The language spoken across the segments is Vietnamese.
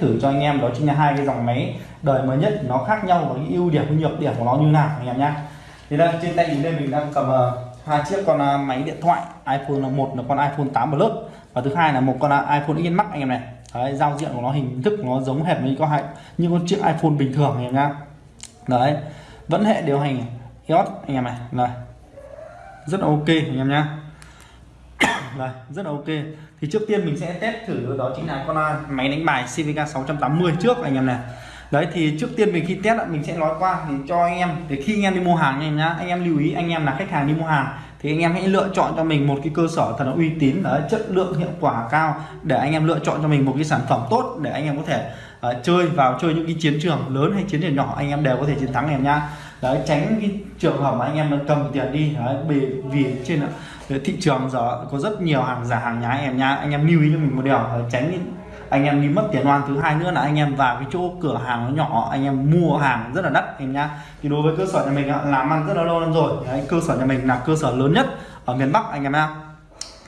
thử cho anh em đó chính là hai cái dòng máy đời mới nhất nó khác nhau và những ưu điểm và nhược điểm của nó như nào anh em nhá. Thì đây trên tay mình đây mình đang cầm ờ, hai chiếc con ờ, máy điện thoại iPhone là một là con iPhone 8 Plus và thứ hai là một con ờ, iPhone in Max anh em này. Đấy, giao diện của nó hình thức nó giống hệt với con hai như con chiếc iPhone bình thường anh em nhá. Đấy vẫn hệ điều hành iOS anh em này. Này rất là ok anh em nhá đây rất là ok thì trước tiên mình sẽ test thử đó chính là con máy đánh bài CVK 680 trước anh em này đấy thì trước tiên mình khi test mình sẽ nói qua thì cho anh em để khi anh em đi mua hàng anh em nhá anh em lưu ý anh em là khách hàng đi mua hàng thì anh em hãy lựa chọn cho mình một cái cơ sở thật là uy tín là chất lượng hiệu quả cao để anh em lựa chọn cho mình một cái sản phẩm tốt để anh em có thể uh, chơi vào chơi những cái chiến trường lớn hay chiến trường nhỏ anh em đều có thể chiến thắng em nhá đấy tránh cái trường hợp mà anh em cầm tiền đi đấy, vì, vì trên thị trường giờ có rất nhiều hàng giả hàng nhái em nhá. Anh em lưu ý cho mình một điều ờ, tránh anh em đi mất tiền oan thứ hai nữa là anh em vào cái chỗ cửa hàng nó nhỏ anh em mua hàng rất là đắt em nhá. Thì đối với cơ sở nhà mình làm ăn rất là lâu năm rồi. Đấy, cơ sở nhà mình là cơ sở lớn nhất ở miền Bắc anh em nhá.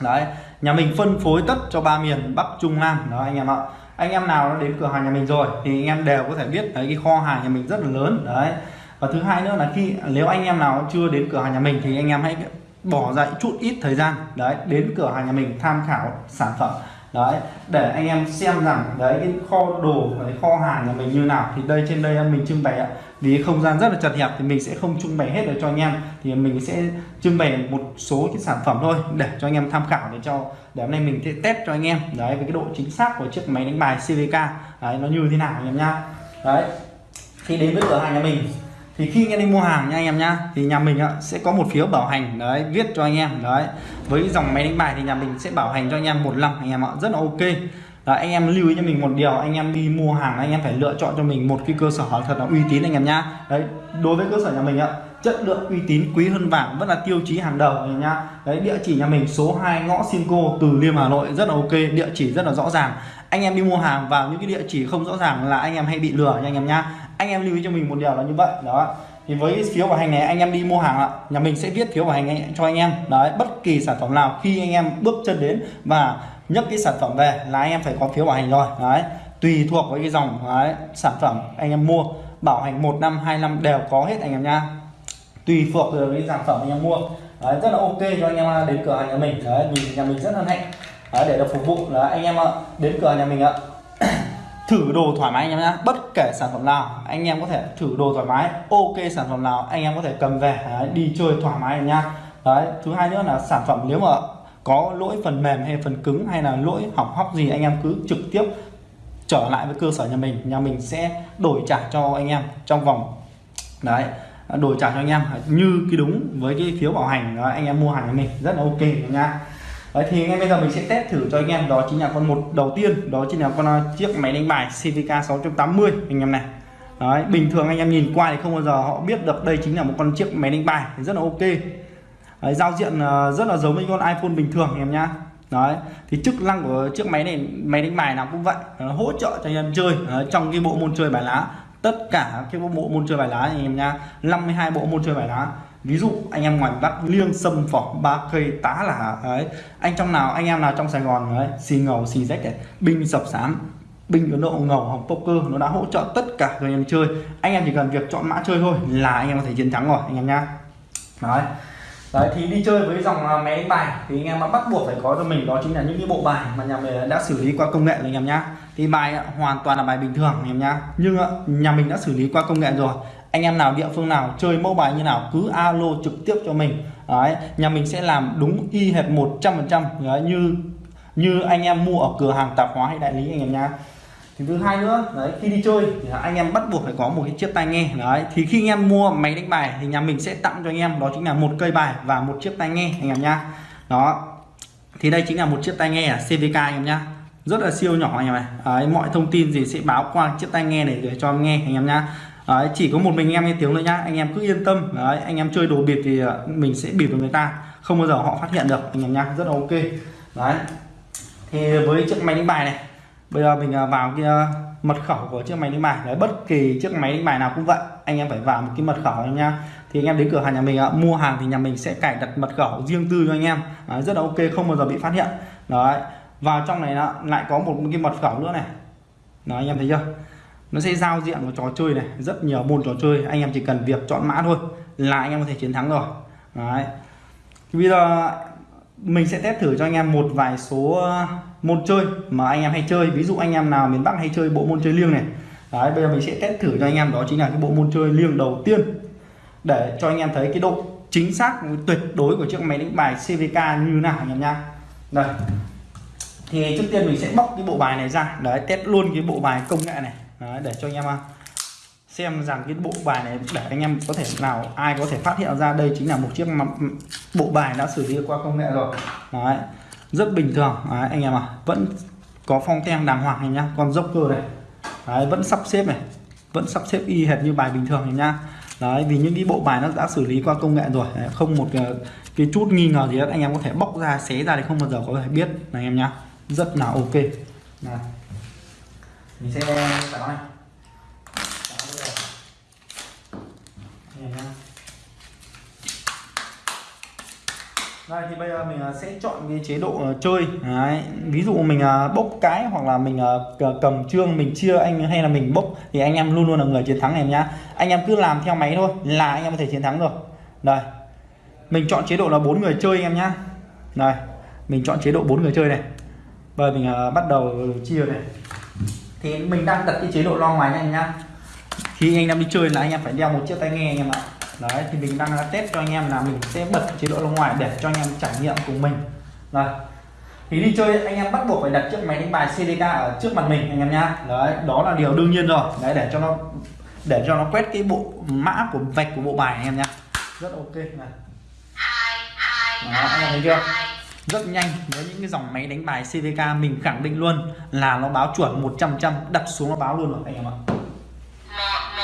Đấy nhà mình phân phối tất cho ba miền Bắc Trung Nam. Đó anh em ạ. Anh em nào đến cửa hàng nhà mình rồi thì anh em đều có thể biết đấy cái kho hàng nhà mình rất là lớn. Đấy và thứ hai nữa là khi nếu anh em nào chưa đến cửa hàng nhà mình thì anh em hãy bỏ ra chút ít thời gian. Đấy đến cửa hàng nhà mình tham khảo sản phẩm. Đấy để anh em xem rằng đấy cái kho đồ cái kho hàng nhà mình như nào. Thì đây trên đây mình trưng bày ạ. Vì không gian rất là chật hẹp thì mình sẽ không trưng bày hết được cho anh em. Thì mình sẽ trưng bày một số cái sản phẩm thôi để cho anh em tham khảo để cho để hôm nay mình sẽ test cho anh em. Đấy với cái độ chính xác của chiếc máy đánh bài CVK đấy nó như thế nào anh em nhá. Đấy khi đến với cửa hàng nhà mình thì khi anh em đi mua hàng nha anh em nhá thì nhà mình sẽ có một phiếu bảo hành đấy viết cho anh em đấy với dòng máy đánh bài thì nhà mình sẽ bảo hành cho anh em một năm anh em ạ rất là ok Đấy, anh em lưu ý cho mình một điều anh em đi mua hàng anh em phải lựa chọn cho mình một cái cơ sở thật là uy tín anh em nhá đấy đối với cơ sở nhà mình ạ chất lượng uy tín quý hơn vàng vẫn là tiêu chí hàng đầu anh em nhá đấy địa chỉ nhà mình số 2 ngõ Sinco từ Liêm Hà Nội rất là ok địa chỉ rất là rõ ràng anh em đi mua hàng vào những cái địa chỉ không rõ ràng là anh em hay bị lừa nha anh em nhá anh em lưu ý cho mình một điều là như vậy đó. Thì với phiếu bảo hành này anh em đi mua hàng ạ nhà mình sẽ viết phiếu bảo hành cho anh em đấy bất kỳ sản phẩm nào khi anh em bước chân đến và nhấc cái sản phẩm về là anh em phải có phiếu bảo hành rồi đấy. Tùy thuộc với cái dòng đấy, sản phẩm anh em mua bảo hành một năm hai năm đều có hết anh em nha. Tùy thuộc vào cái sản phẩm anh em mua đấy, rất là ok cho anh em đến cửa hàng nhà mình đấy mình nhà mình rất hân hạnh đấy, để được phục vụ là anh em đến cửa nhà mình ạ thử đồ thoải mái anh em nhé bất kể sản phẩm nào anh em có thể thử đồ thoải mái ok sản phẩm nào anh em có thể cầm về đấy, đi chơi thoải mái nha. nhá. Đấy thứ hai nữa là sản phẩm nếu mà có lỗi phần mềm hay phần cứng hay là lỗi hỏng hóc gì anh em cứ trực tiếp trở lại với cơ sở nhà mình nhà mình sẽ đổi trả cho anh em trong vòng đấy đổi trả cho anh em. Như cái đúng với cái phiếu bảo hành đó, anh em mua hàng nhà mình rất là ok nha Đấy, thì ngay bây giờ mình sẽ test thử cho anh em. Đó chính là con một đầu tiên. Đó chính là con à, chiếc máy đánh bài CVK 680 anh em này. Đấy, bình thường anh em nhìn qua thì không bao giờ họ biết được đây chính là một con chiếc máy đánh bài rất là ok. Đấy, giao diện à, rất là giống với con iPhone bình thường anh em nhá. Đấy, thì chức năng của chiếc máy này máy đánh bài nào cũng vậy. Nó hỗ trợ cho anh em chơi. Đấy, trong cái bộ môn chơi bài lá tất cả các bộ môn chơi bài lá anh em nhá. 52 bộ môn chơi bài lá ví dụ anh em ngoài bắc liêng sâm phỏ ba cây tá là ấy anh trong nào anh em nào trong sài gòn ấy xì ngầu xì rách này binh sập sám binh ấn độ ngầu hồng poker nó đã hỗ trợ tất cả người anh em chơi. Anh em chỉ cần việc chọn mã chơi thôi là anh em có thể chiến thắng rồi anh em nhá. Đấy. Đấy, thì đi chơi với dòng à, máy đánh bài thì anh em bắt buộc phải có cho mình đó chính là những cái bộ bài mà nhà mình đã xử lý qua công nghệ rồi anh em nhá. Thì bài à, hoàn toàn là bài bình thường anh em nhá. Nhưng à, nhà mình đã xử lý qua công nghệ rồi anh em nào địa phương nào chơi mẫu bài như nào cứ alo trực tiếp cho mình. Đấy nhà mình sẽ làm đúng y hệt 100 phần trăm như như anh em mua ở cửa hàng tạp hóa hay đại lý anh em nhá. Thì thứ hai nữa đấy khi đi chơi thì anh em bắt buộc phải có một cái chiếc tai nghe. Đấy thì khi anh em mua máy đánh bài thì nhà mình sẽ tặng cho anh em đó chính là một cây bài và một chiếc tai nghe anh em nhá. Đó thì đây chính là một chiếc tai nghe à, ở CVK anh em nhá. Rất là siêu nhỏ anh em này đấy, mọi thông tin gì sẽ báo qua chiếc tai nghe này để cho anh nghe anh em nhá. Đấy, chỉ có một mình anh em nghe tiếng thôi nhá. Anh em cứ yên tâm. Đấy, anh em chơi đồ bịp thì ờ, mình sẽ bịp được người ta. Không bao giờ họ phát hiện được anh em nhá. Rất là ok. Đấy. Thì với chiếc máy đánh bài này bây giờ mình ờ, vào cái ờ, mật khẩu của chiếc máy đánh bài. Đấy bất kỳ chiếc máy đánh bài nào cũng vậy. Anh em phải vào một cái mật khẩu nhá. Thì anh em đến cửa hàng nhà mình mua hàng thì nhà mình sẽ cài đặt mật khẩu riêng tư cho anh em. Đấy, rất là ok không bao giờ bị phát hiện. Đấy. Vào trong này lại có một cái mật khẩu nữa này. Đó anh em thấy chưa? Nó sẽ giao diện của trò chơi này, rất nhiều môn trò chơi. Anh em chỉ cần việc chọn mã thôi là anh em có thể chiến thắng rồi. Đấy. Bây giờ mình sẽ test thử cho anh em một vài số uh, môn chơi mà anh em hay chơi. Ví dụ anh em nào miền Bắc hay chơi bộ môn chơi liêng này. Đấy, bây giờ mình sẽ test thử cho anh em đó chính là cái bộ môn chơi liêng đầu tiên. Để cho anh em thấy cái độ chính xác, tuyệt đối của chiếc máy đánh bài CVK như nào anh em nha đây. Thì trước tiên mình sẽ bóc cái bộ bài này ra. Đấy, test luôn cái bộ bài công nghệ này đấy, để cho anh em à, xem rằng cái bộ bài này để anh em có thể nào ai có thể phát hiện ra đây chính là một chiếc ừ, bộ bài đã xử lý qua công nghệ rồi. Đấy rất bình thường. Đấy, anh em à vẫn có phong ten đàng hoàng này nhá con dốc cơ này. Đấy, vẫn sắp xếp này vẫn sắp xếp y hệt như bài bình thường này nhá. Đấy vì những cái bộ bài nó đã xử lý qua công nghệ rồi. Đấy, không một cái, cái chút nghi ngờ gì hết. Anh em có thể bóc ra xé ra thì không bao giờ có thể biết này anh em nhá. Rất là ok. Đấy mình sẽ tạo này. Đây thì bây giờ mình à, sẽ chọn cái chế độ à, chơi. Đấy. ví dụ mình à, bốc cái hoặc là mình cầm trương, mình chia anh hay là mình bốc thì anh em luôn luôn là người chiến thắng này nhá. Anh em cứ làm theo máy thôi, là anh em có thể chiến thắng rồi. Đây, mình chọn chế độ là bốn người chơi anh em nhá. Đây, mình chọn chế độ bốn người chơi này. Bây giờ mình bắt đầu ừ, chia này thì mình đang đặt cái chế độ lo ngoài nha anh nhá. Khi anh em đi chơi là anh em phải đeo một chiếc tai nghe anh em ạ. Đấy thì mình đang test cho anh em là mình sẽ bật chế độ bên ngoài để cho anh em trải nghiệm cùng mình. Rồi. Thì đi chơi anh em bắt buộc phải đặt chiếc máy đánh bài CDK ở trước mặt mình anh em nhá. Đấy đó là điều đương nhiên rồi. Đấy để cho nó để cho nó quét cái bộ mã của vạch của bộ bài anh em nhá. Rất ok này. Đó, anh em thấy chưa rất nhanh với những cái dòng máy đánh bài CVK mình khẳng định luôn là nó báo chuẩn 100 trăm đặt xuống nó báo luôn rồi anh em ạ.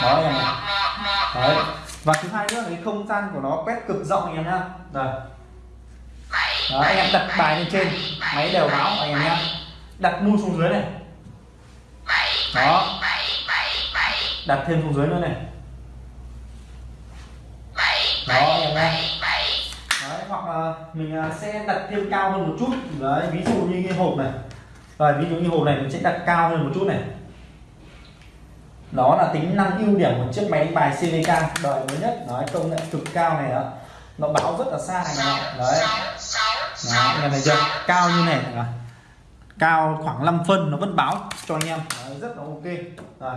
Đó anh em ạ. Đấy. Và thứ hai nữa là cái không gian của nó quét cực rộng anh em nhá. Rồi. Đó, anh em đặt bài lên trên máy đều báo anh em nhá. Đặt mu xuống dưới này. Đó. Đặt thêm xuống dưới nữa này. Đó anh em nhá hoặc là mình à, sẽ đặt thêm cao hơn một chút. Đấy ví dụ như cái hộp này. Rồi ví dụ như hộp này mình sẽ đặt cao hơn một chút này. Đó là tính năng ưu điểm của chiếc máy đánh bài CVK đời mới nhất. Nói công nghệ cực cao này đó. Nó báo rất là xa này đấy. Đó, này em chưa? Cao như này. Rồi cao khoảng 5 phân nó vẫn báo cho anh em. Đấy, rất là ok. Rồi.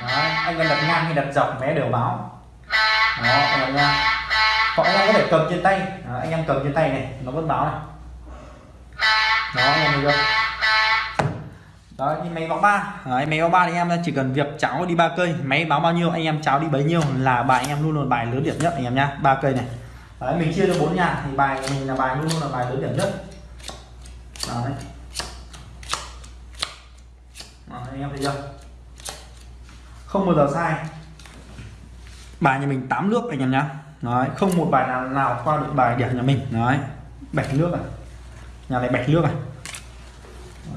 Đấy, anh em đặt ngang hay đặt dọc mé đều báo. Đó đặt ngang nha hoặc anh em có thể cầm trên tay? Đó, anh em cầm trên tay này nó vẫn báo này. Đó anh em thấy chưa? đó như máy báo ba. Đấy, máy báo ba thì em chỉ cần việc cháo đi ba cây. Máy báo bao nhiêu anh em cháo đi bấy nhiêu là bài anh em luôn luôn bài lớn điểm nhất anh em nhá ba cây này. Đấy, mình chia cho bốn nhà thì bài mình là bài luôn luôn là bài lớn điểm nhất. Đấy. Đó, anh em thấy chưa? Không bao giờ sai. Bài nhà mình 8 nước anh em nhá đấy, không một bài nào nào qua được bài điểm nhà mình. Đấy bạch nước à? Nhà này bạch nước à?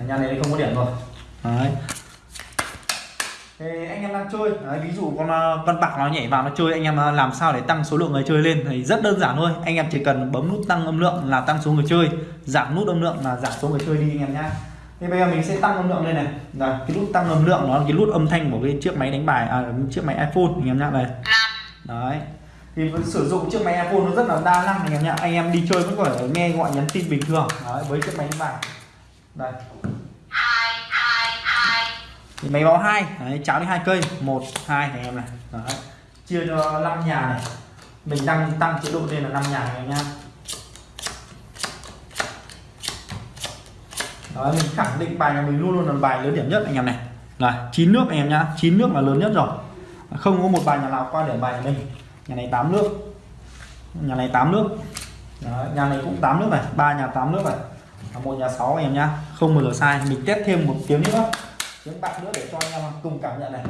Nhà này không có điểm rồi. Đấy. Thì anh em đang chơi đấy, ví dụ con ờ, con bạc nó nhảy vào nó chơi anh em ờ, làm sao để tăng số lượng người chơi lên thì rất đơn giản thôi. Anh em chỉ cần bấm nút tăng âm lượng là tăng số người chơi giảm nút âm lượng là giảm số người chơi đi anh em nhá. Thì bây giờ mình sẽ tăng âm lượng lên này. Là cái nút tăng âm lượng nó là cái nút âm thanh của cái chiếc máy đánh bài à, chiếc máy iPhone anh em nhá đây. Đấy thì sử dụng chiếc máy iPhone nó rất là đa năng anh em nhá. Anh em đi chơi vẫn có thể nghe gọi nhắn tin bình thường. Đấy, với chiếc máy đánh đây. Thì máy báo hai. Đấy, cháo đi hai cây. Một hai anh em này. Đấy. chia cho 5 nhà này. Mình đang tăng chế độ lên là 5 nhà này nha, Đấy, mình khẳng định bài nhà mình luôn luôn là bài lớn điểm nhất anh em này. Là chín nước anh em nhá. Chín nước là lớn nhất rồi. Không có một bài nhà nào qua để bài nhà mình nhà này 8 nước. Nhà này 8 nước. Đấy, nhà này cũng 8 nước này ba nhà 8 nước này. Một nhà 6 em nhá. Không bao giờ sai. Mình test thêm một tiếng nữa. Tiếng bạc nữa để cho anh em cùng cảm nhận này.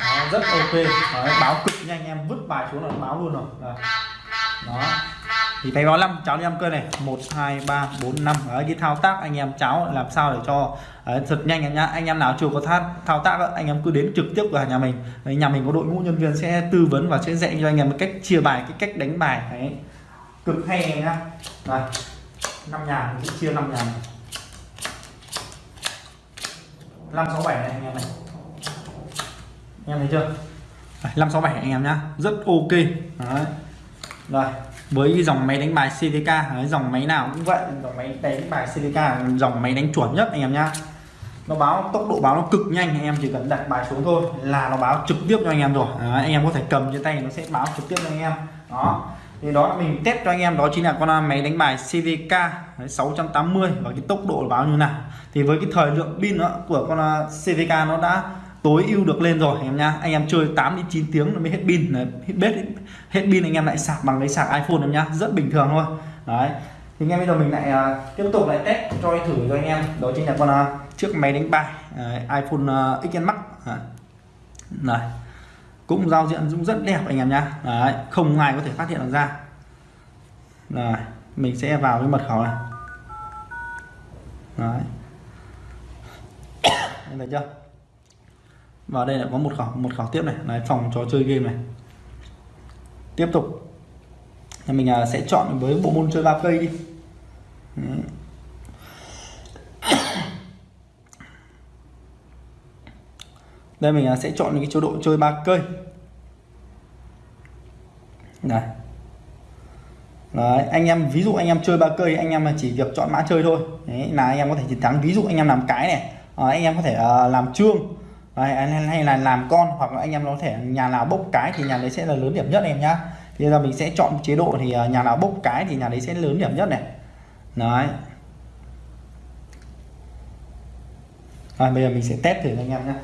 Đó, rất ok. Đấy, báo cực nhanh em. Vứt bài xuống là báo luôn rồi. Đấy. đó thì thấy báo 5 cháu đi ăn cơ này. 1 2 3 4 5 Đấy, cái thao tác anh em cháu làm sao để cho đấy, thật nhanh em nhá. Anh em nào chưa có thao, thao tác đó, anh em cứ đến trực tiếp vào nhà mình. Đấy, nhà mình có đội ngũ nhân viên sẽ tư vấn và sẽ dạy cho anh em cách chia bài cái cách đánh bài. Đấy cực hay em nhá. Năm nhà mình sẽ chia năm nhà này. 567 này anh em này. Anh em thấy chưa? 567 anh em nhá. Rất ok. Đấy. Rồi với cái dòng máy đánh bài CVK dòng máy nào cũng vậy dòng máy đánh bài CVK dòng máy đánh chuẩn nhất anh em nhá. Nó báo tốc độ báo nó cực nhanh anh em chỉ cần đặt bài xuống thôi là nó báo trực tiếp cho anh em rồi. Đó, anh em có thể cầm trên tay nó sẽ báo trực tiếp cho anh em. Đó. Thì đó là mình test cho anh em đó chính là con máy đánh bài CVK 680 và cái tốc độ báo như nào. Thì với cái thời lượng pin của con à, CVK nó đã tối ưu được lên rồi anh em nhá. Anh em chơi 8 đến 9 tiếng nó mới hết pin. Hết bếp hết pin anh em lại sạc bằng cái sạc iPhone em nhá. Rất bình thường thôi đấy. Thì ngay bây giờ mình lại uh, tiếp tục lại test cho thử cho anh em. Đó chính là con uh, chiếc máy đánh bài uh, iPhone uh, XS Max. Này. Cũng giao diện cũng rất đẹp anh em nhá. Đấy, không ai có thể phát hiện được ra. Rồi mình sẽ vào cái mật khẩu này. Đấy. Anh thấy chưa? Và đây lại có một khẩu một khẩu tiếp này. Là phòng trò chơi game này. Tiếp tục. Thì mình à, sẽ chọn với bộ môn chơi ba cây đi. Đây mình à, sẽ chọn cái chế độ chơi ba cây. Này. Đấy, anh em ví dụ anh em chơi ba cây anh em chỉ việc chọn mã chơi thôi. Đấy, là anh em có thể chiến thắng. Ví dụ anh em làm cái này. À, anh em có thể uh, làm trương. Đấy, hay là làm con hoặc là anh em có thể nhà nào bốc cái thì nhà đấy sẽ là lớn điểm nhất em nhá. Bây giờ mình sẽ chọn chế độ thì à, nhà nào bốc cái thì nhà đấy sẽ lớn điểm nhất này. Đấy. Rồi bây giờ mình sẽ test thử anh em nhé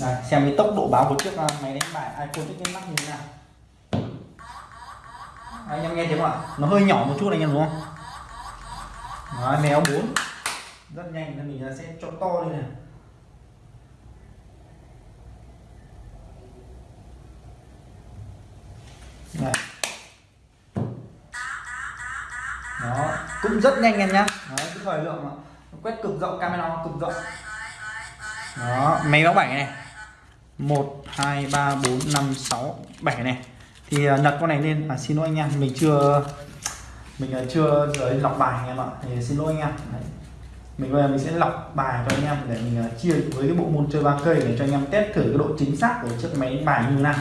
Đây, xem cái tốc độ báo của chiếc à, máy đánh bài iPhone XS mắt như thế nào. Anh em nghe tiếng không ạ? Nó hơi nhỏ một chút anh em đúng không? Đấy, mèo bốn. Rất nhanh nên mình sẽ cho to lên này. Đây. đó cũng rất nhanh em nhá. Đấy, cái thời lượng mà. Quét cực rộng camera cực rộng. Đó máy báo 7 này 1 2 3 4 5 6 7 này. Thì uh, lật con này lên. À, xin lỗi anh em mình chưa mình à, chưa giới lọc bài anh em ạ. Thì xin lỗi anh em. Đấy. mình bây giờ mình sẽ lọc bài cho anh em để mình à, chia với cái bộ môn chơi ba cây để cho anh em test thử cái độ chính xác của chiếc máy bài như nào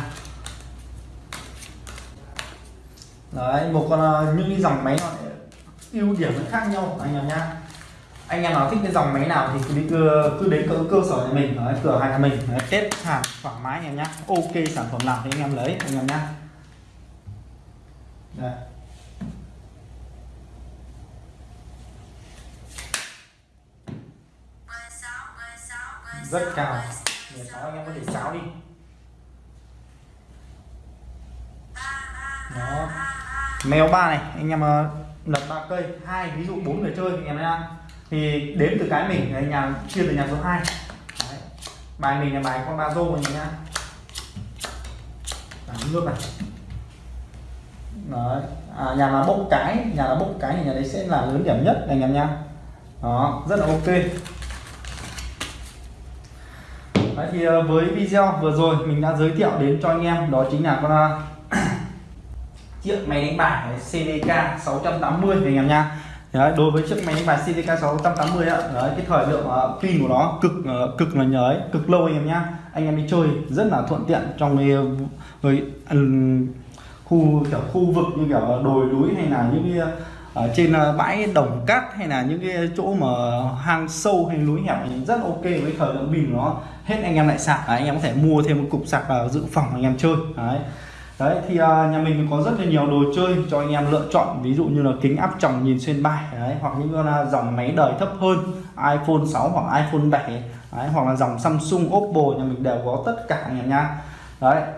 đấy một con ờ, những cái dòng máy nó ưu điểm nó khác nhau. Anh em nhá. Anh em nào thích cái dòng máy nào thì cứ đi cứ, cứ đến cơ, cơ sở nhà mình đấy, cửa hàng nhà mình đấy, test hàng thoải mái anh em nhá. Ok sản phẩm nào thì anh em lấy anh em nhá. Đây. rất cao. 16 anh em có thể sáo đi. Đó mèo ba này anh em ờ, lật ba cây hai ví dụ bốn người chơi anh em đang thì đếm từ cái mình anh nhà chia từ nhà số 2 Đấy. bài mình là bài con ba rô anh nhá. Nước này. Đấy. À, nhà là bốc cái nhà là bốc cái thì nhà đấy sẽ là lớn điểm nhất anh em nhá. Đó rất là ok. Đấy, thì ờ, với video vừa rồi mình đã giới thiệu đến cho anh em đó chính là con chiếc máy đánh bài CDK 680 anh em nha. Đấy, đối với chiếc máy đánh bài CDK 680 á, đấy, cái thời lượng uh, pin của nó cực uh, cực là nhớ ấy, cực lâu anh em nhá anh em đi chơi rất là thuận tiện trong cái, ờ, cái um, ừ, khu kiểu khu vực như kiểu đồi núi hay là những cái ở trên bãi đồng cát hay là những cái chỗ mà hang sâu hay núi hẹp thì rất ok với thời lượng pin nó. Hết anh em lại sạc đấy, anh em có thể mua thêm một cục sạc vào dự phòng anh em chơi đấy đấy thì à, nhà mình có rất là nhiều đồ chơi cho anh em lựa chọn. Ví dụ như là kính áp tròng nhìn xuyên bài đấy hoặc những con à, dòng máy đời thấp hơn iPhone 6 hoặc iPhone 7 đấy, hoặc là dòng Samsung Oppo nhà mình đều có tất cả nhà nha. Đấy